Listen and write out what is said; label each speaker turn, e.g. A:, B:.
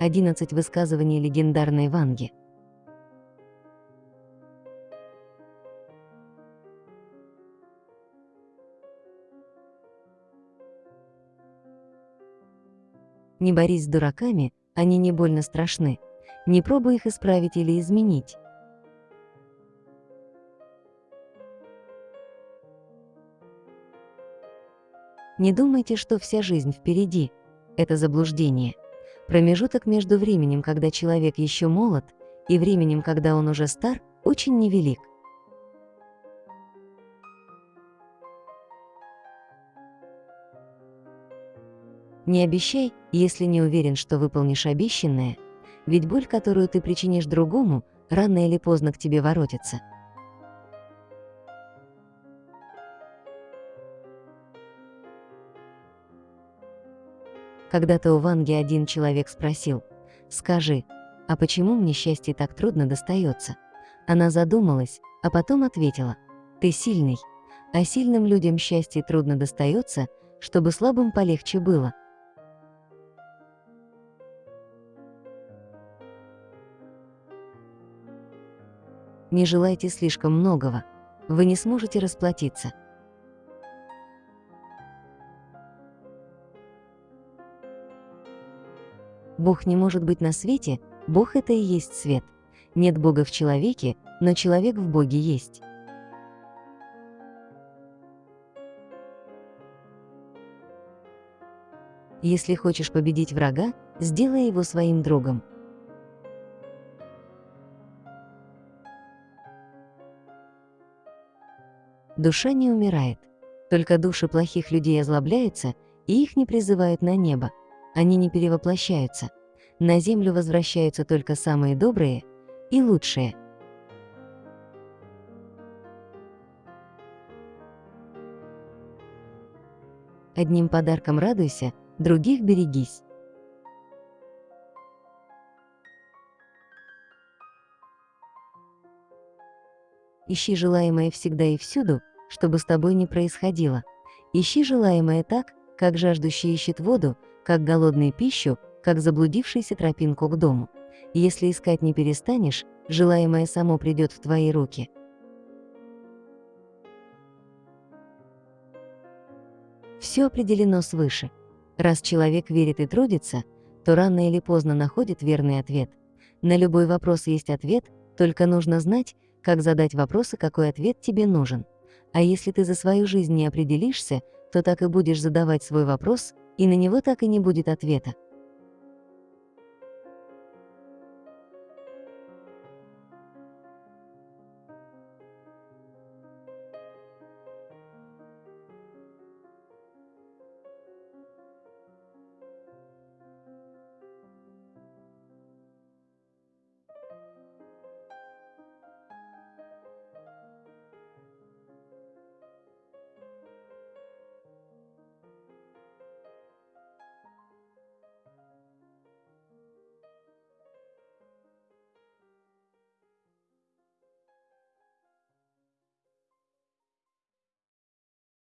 A: 11 высказываний легендарной Ванги. Не борись с дураками, они не больно страшны. Не пробуй их исправить или изменить. Не думайте, что вся жизнь впереди. Это заблуждение. Промежуток между временем, когда человек еще молод, и временем, когда он уже стар, очень невелик. Не обещай, если не уверен, что выполнишь обещанное, ведь боль, которую ты причинишь другому, рано или поздно к тебе воротится. Когда-то у Ванги один человек спросил, «Скажи, а почему мне счастье так трудно достается?» Она задумалась, а потом ответила, «Ты сильный, а сильным людям счастье трудно достается, чтобы слабым полегче было». Не желайте слишком многого, вы не сможете расплатиться. Бог не может быть на свете, Бог — это и есть свет. Нет Бога в человеке, но человек в Боге есть. Если хочешь победить врага, сделай его своим другом. Душа не умирает. Только души плохих людей озлобляются, и их не призывают на небо. Они не перевоплощаются. На землю возвращаются только самые добрые и лучшие. Одним подарком радуйся, других берегись. Ищи желаемое всегда и всюду, чтобы с тобой не происходило. Ищи желаемое так, как жаждущий ищет воду, как голодный пищу, как заблудившийся тропинку к дому. Если искать не перестанешь, желаемое само придет в твои руки. Все определено свыше. Раз человек верит и трудится, то рано или поздно находит верный ответ. На любой вопрос есть ответ, только нужно знать, как задать вопрос и какой ответ тебе нужен. А если ты за свою жизнь не определишься, то так и будешь задавать свой вопрос, и на него так и не будет ответа.